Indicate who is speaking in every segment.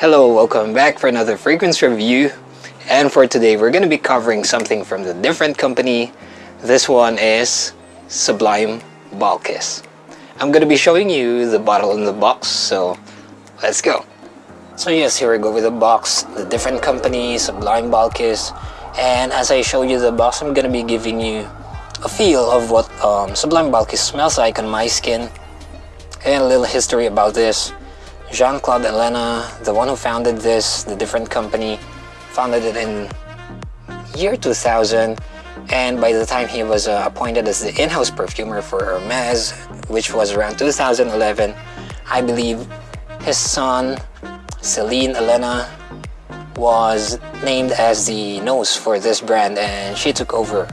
Speaker 1: Hello, welcome back for another fragrance review. And for today, we're going to be covering something from the different company. This one is Sublime Balkiss. I'm going to be showing you the bottle in the box, so let's go. So yes, here we go with the box, the different company, Sublime Balkiss. And as I show you the box, I'm going to be giving you a feel of what um, Sublime Balkiss smells like on my skin and a little history about this. Jean-Claude Ellena, the one who founded this, the different company, founded it in year 2000 and by the time he was uh, appointed as the in-house perfumer for Hermes, which was around 2011, I believe his son, Celine Ellena, was named as the nose for this brand and she took over.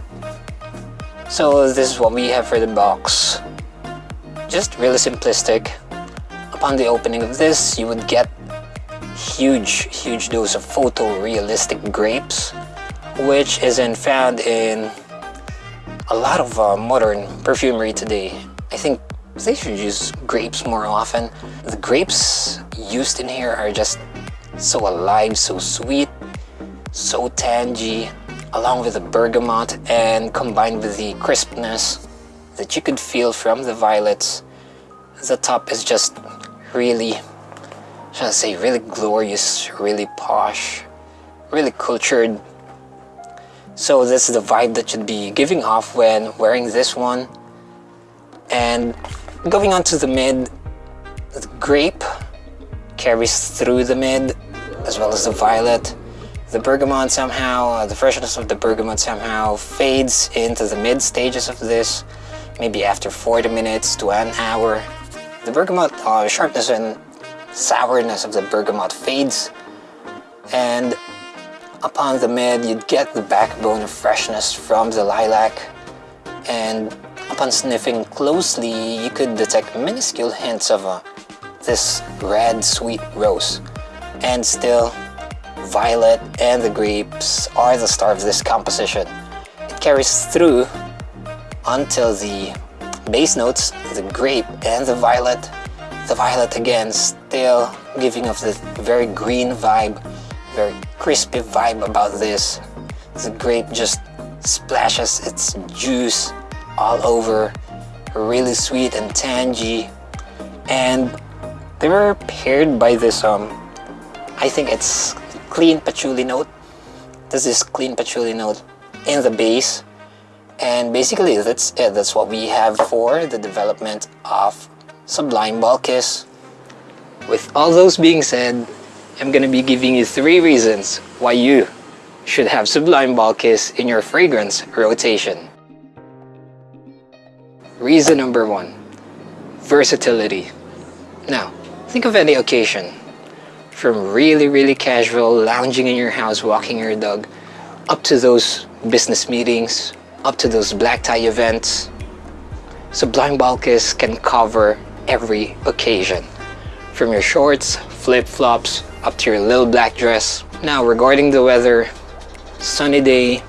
Speaker 1: So this is what we have for the box. Just really simplistic upon the opening of this, you would get huge, huge dose of photorealistic grapes, which isn't found in a lot of uh, modern perfumery today. I think they should use grapes more often. The grapes used in here are just so alive, so sweet, so tangy, along with the bergamot and combined with the crispness that you could feel from the violets. The top is just really, should I say, really glorious, really posh, really cultured. So this is the vibe that should be giving off when wearing this one. And going on to the mid, the grape carries through the mid as well as the violet. The bergamot somehow, uh, the freshness of the bergamot somehow fades into the mid stages of this, maybe after 40 minutes to an hour the bergamot uh, sharpness and sourness of the bergamot fades and upon the mid you'd get the backbone of freshness from the lilac and upon sniffing closely you could detect minuscule hints of uh, this red sweet rose. And still violet and the grapes are the star of this composition. It carries through until the base notes, the grape and the violet. The violet again still giving off the very green vibe, very crispy vibe about this. The grape just splashes its juice all over, really sweet and tangy. And they were paired by this, um, I think it's clean patchouli note. There's this clean patchouli note in the base and basically that's it. That's what we have for the development of Sublime Balkiss. With all those being said, I'm gonna be giving you three reasons why you should have Sublime Balkiss in your fragrance rotation. Reason number one, versatility. Now, think of any occasion, from really, really casual, lounging in your house, walking your dog, up to those business meetings, up to those black tie events, Sublime Balkiss can cover every occasion. From your shorts, flip-flops, up to your little black dress. Now regarding the weather, sunny day,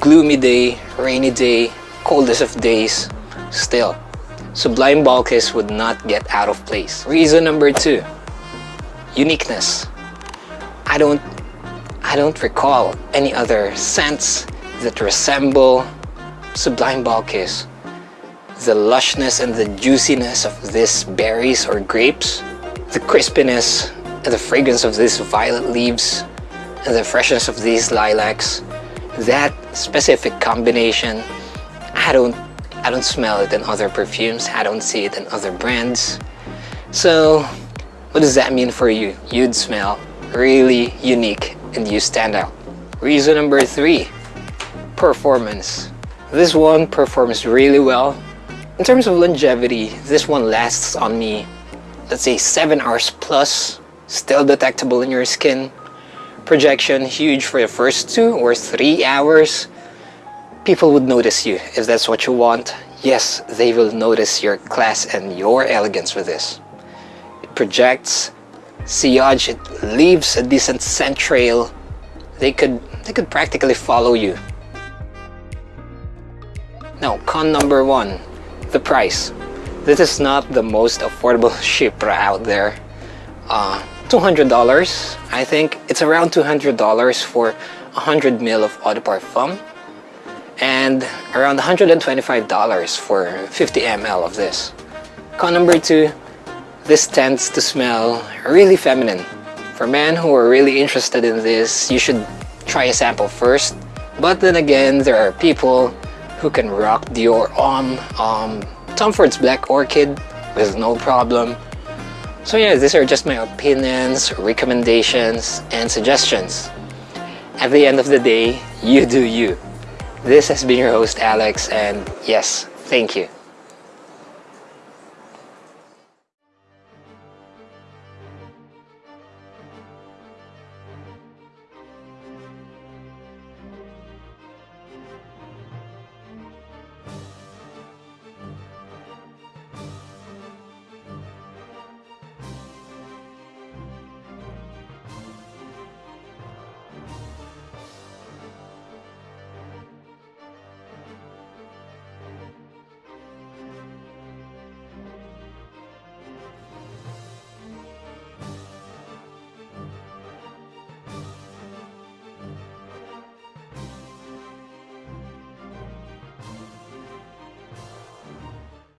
Speaker 1: gloomy day, rainy day, coldest of days, still, Sublime Balkiss would not get out of place. Reason number two, uniqueness. I don't, I don't recall any other scents that resemble Sublime Balkiss. The lushness and the juiciness of these berries or grapes, the crispiness and the fragrance of these violet leaves, and the freshness of these lilacs, that specific combination, I don't, I don't smell it in other perfumes, I don't see it in other brands. So, what does that mean for you? You'd smell really unique and you stand out. Reason number three, performance. This one performs really well. In terms of longevity, this one lasts on me, let's say 7 hours plus, still detectable in your skin. Projection huge for the first 2 or 3 hours. People would notice you if that's what you want. Yes, they will notice your class and your elegance with this. It projects, sillage, it leaves a decent scent trail. They could, they could practically follow you now, con number one, the price. This is not the most affordable Chypre out there. Uh, $200 I think. It's around $200 for 100 ml of eau de parfum. And around $125 for 50 ml of this. Con number two this tends to smell really feminine. For men who are really interested in this you should try a sample first. But then again there are people who can rock Dior on um, Tom Ford's Black Orchid with no problem so yeah, these are just my opinions, recommendations, and suggestions. At the end of the day, you do you. This has been your host Alex and yes, thank you.